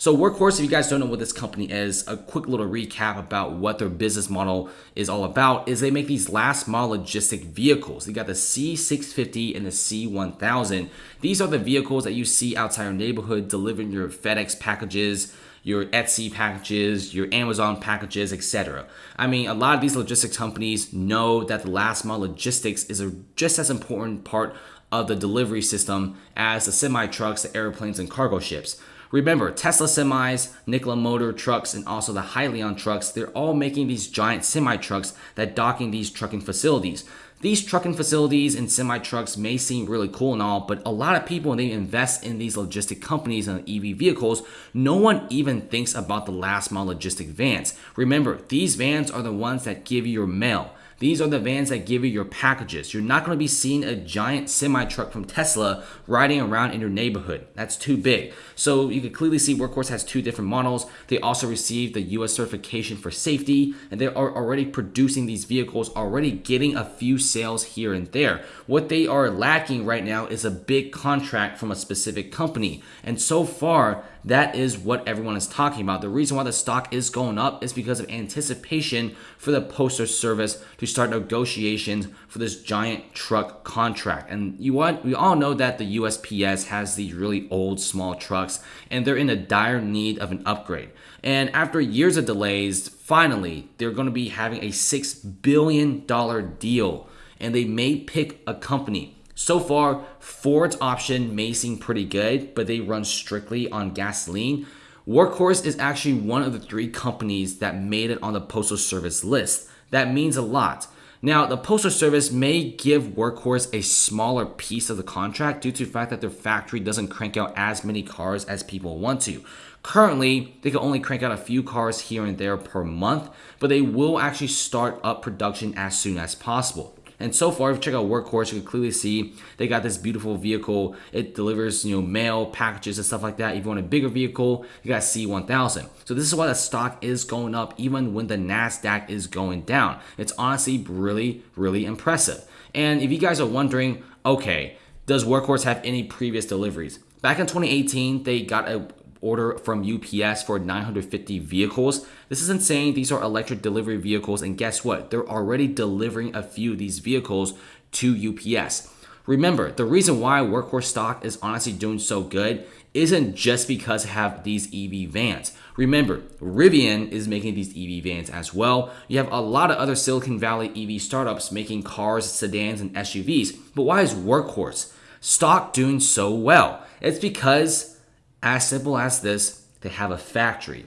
So Workhorse, if you guys don't know what this company is, a quick little recap about what their business model is all about is they make these last mile logistic vehicles. You got the C650 and the C1000. These are the vehicles that you see outside your neighborhood delivering your FedEx packages, your Etsy packages, your Amazon packages, etc. I mean, a lot of these logistics companies know that the last mile logistics is a just as important part of the delivery system as the semi trucks, the airplanes, and cargo ships. Remember, Tesla semis, Nikola Motor trucks, and also the Hyliion trucks, they're all making these giant semi trucks that docking these trucking facilities. These trucking facilities and semi trucks may seem really cool and all, but a lot of people, when they invest in these logistic companies and EV vehicles, no one even thinks about the last mile logistic vans. Remember, these vans are the ones that give you your mail. These are the vans that give you your packages. You're not going to be seeing a giant semi truck from Tesla riding around in your neighborhood. That's too big. So you can clearly see Workhorse has two different models. They also received the US certification for safety, and they are already producing these vehicles, already getting a few sales here and there. What they are lacking right now is a big contract from a specific company. And so far, that is what everyone is talking about. The reason why the stock is going up is because of anticipation for the Postal Service to start negotiations for this giant truck contract. And you want we all know that the USPS has these really old small trucks and they're in a dire need of an upgrade. And after years of delays, finally they're going to be having a 6 billion dollar deal and they may pick a company so far, Ford's option may seem pretty good, but they run strictly on gasoline. Workhorse is actually one of the three companies that made it on the Postal Service list. That means a lot. Now, the Postal Service may give Workhorse a smaller piece of the contract due to the fact that their factory doesn't crank out as many cars as people want to. Currently, they can only crank out a few cars here and there per month, but they will actually start up production as soon as possible. And so far, if you check out Workhorse, you can clearly see they got this beautiful vehicle. It delivers, you know, mail, packages, and stuff like that. If you want a bigger vehicle, you got C1000. So this is why the stock is going up even when the NASDAQ is going down. It's honestly really, really impressive. And if you guys are wondering, okay, does Workhorse have any previous deliveries? Back in 2018, they got a order from UPS for 950 vehicles. This is insane. These are electric delivery vehicles, and guess what? They're already delivering a few of these vehicles to UPS. Remember, the reason why Workhorse stock is honestly doing so good isn't just because have these EV vans. Remember, Rivian is making these EV vans as well. You have a lot of other Silicon Valley EV startups making cars, sedans, and SUVs. But why is Workhorse stock doing so well? It's because as simple as this, they have a factory.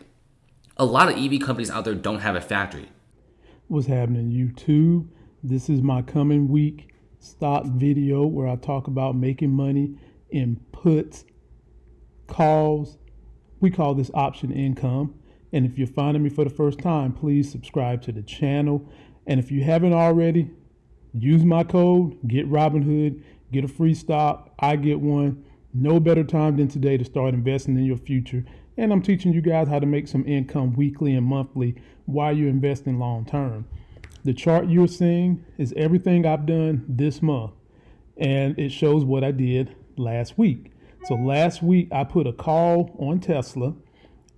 A lot of EV companies out there don't have a factory. What's happening, YouTube? This is my coming week stock video where I talk about making money in puts, calls. We call this option income. And if you're finding me for the first time, please subscribe to the channel. And if you haven't already, use my code, get Robinhood, get a free stock. I get one. No better time than today to start investing in your future. And I'm teaching you guys how to make some income weekly and monthly while you're investing long term. The chart you're seeing is everything I've done this month, and it shows what I did last week. So last week I put a call on Tesla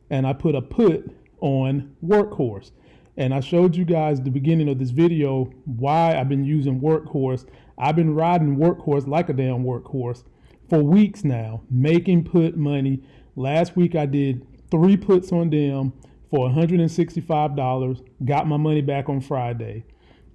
and I put a put on Workhorse. And I showed you guys the beginning of this video why I've been using Workhorse. I've been riding Workhorse like a damn workhorse for weeks now, making put money. Last week I did three puts on them for $165, got my money back on Friday.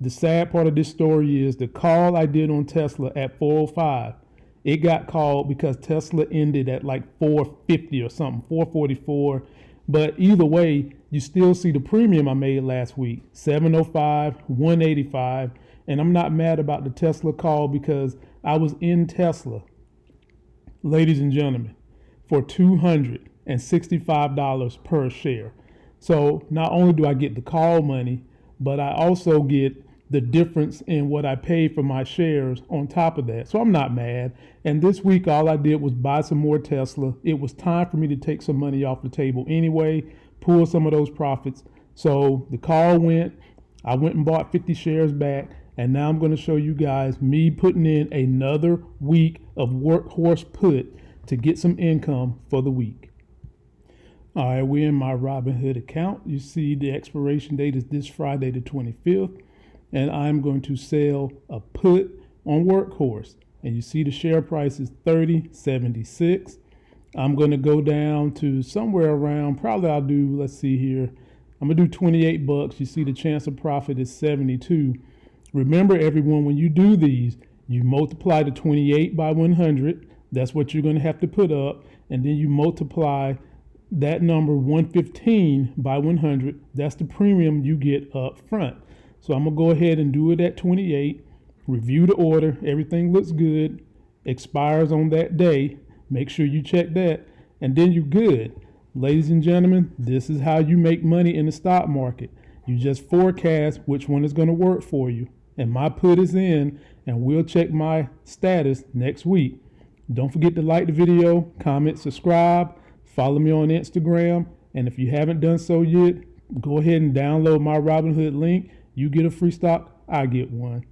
The sad part of this story is the call I did on Tesla at 405. It got called because Tesla ended at like 450 or something, 444. But either way, you still see the premium I made last week, 705, 185. And I'm not mad about the Tesla call because I was in Tesla ladies and gentlemen, for $265 per share. So not only do I get the call money, but I also get the difference in what I pay for my shares on top of that. So I'm not mad. And this week, all I did was buy some more Tesla. It was time for me to take some money off the table anyway, pull some of those profits. So the call went. I went and bought 50 shares back. And now I'm going to show you guys me putting in another week of workhorse put to get some income for the week. All right, we're in my Robinhood account. You see the expiration date is this Friday, the 25th, and I'm going to sell a put on Workhorse. And you see the share price is 30.76. I'm going to go down to somewhere around, probably I'll do, let's see here, I'm going to do 28 bucks. You see the chance of profit is 72. Remember, everyone, when you do these, you multiply the 28 by 100. That's what you're going to have to put up. And then you multiply that number 115 by 100. That's the premium you get up front. So I'm going to go ahead and do it at 28. Review the order. Everything looks good. Expires on that day. Make sure you check that. And then you're good. Ladies and gentlemen, this is how you make money in the stock market. You just forecast which one is going to work for you. And my put is in, and we'll check my status next week. Don't forget to like the video, comment, subscribe, follow me on Instagram, and if you haven't done so yet, go ahead and download my Robinhood link. You get a free stock, I get one.